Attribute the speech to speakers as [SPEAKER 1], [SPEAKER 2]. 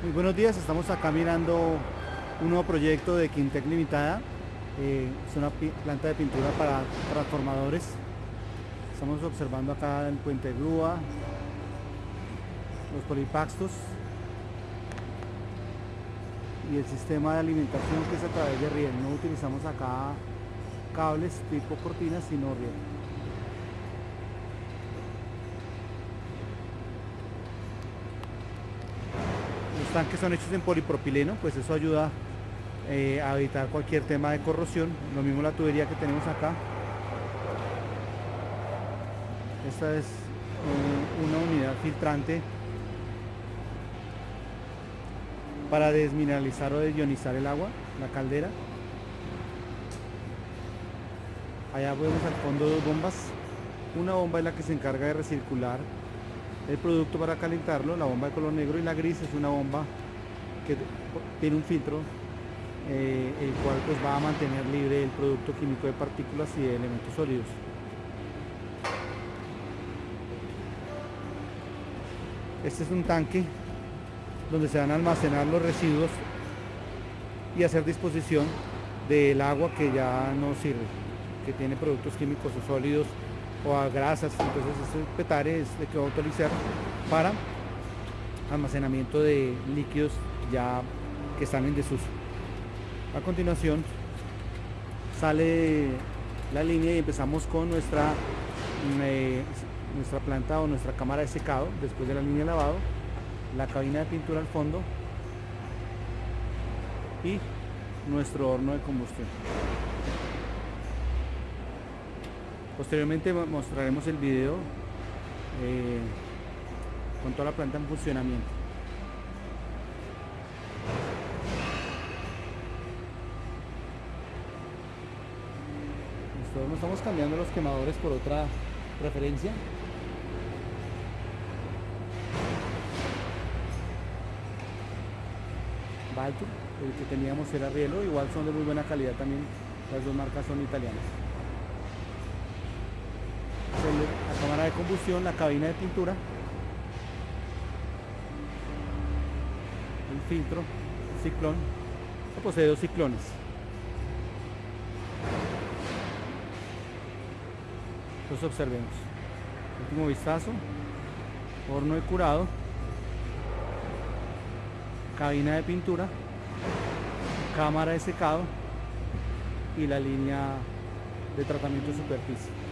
[SPEAKER 1] Muy buenos días, estamos acá mirando un nuevo proyecto de Quintec Limitada. Eh, es una planta de pintura para transformadores. Estamos observando acá el puente grúa, los polipaxtos y el sistema de alimentación que es a través de riel. No utilizamos acá cables tipo cortinas, sino riel. Los tanques son hechos en polipropileno, pues eso ayuda eh, a evitar cualquier tema de corrosión. Lo mismo la tubería que tenemos acá. Esta es una unidad filtrante para desmineralizar o desionizar el agua, la caldera. Allá vemos al fondo dos bombas. Una bomba es la que se encarga de recircular el producto para calentarlo, la bomba de color negro y la gris es una bomba que tiene un filtro eh, el cual pues va a mantener libre el producto químico de partículas y de elementos sólidos. Este es un tanque donde se van a almacenar los residuos y hacer disposición del agua que ya no sirve, que tiene productos químicos o sólidos o a grasas, entonces este petare es de que va a utilizar para almacenamiento de líquidos ya que están en desuso. A continuación sale la línea y empezamos con nuestra, eh, nuestra planta o nuestra cámara de secado después de la línea de lavado, la cabina de pintura al fondo y nuestro horno de combustión. Posteriormente mostraremos el video eh, con toda la planta en funcionamiento. Nosotros estamos cambiando los quemadores por otra referencia. Balto, el que teníamos era Rielo, igual son de muy buena calidad también, las dos marcas son italianas la cámara de combustión, la cabina de pintura, el filtro, ciclón, posee dos ciclones. Los observemos. Último vistazo, horno de curado, cabina de pintura, cámara de secado y la línea de tratamiento de superficie.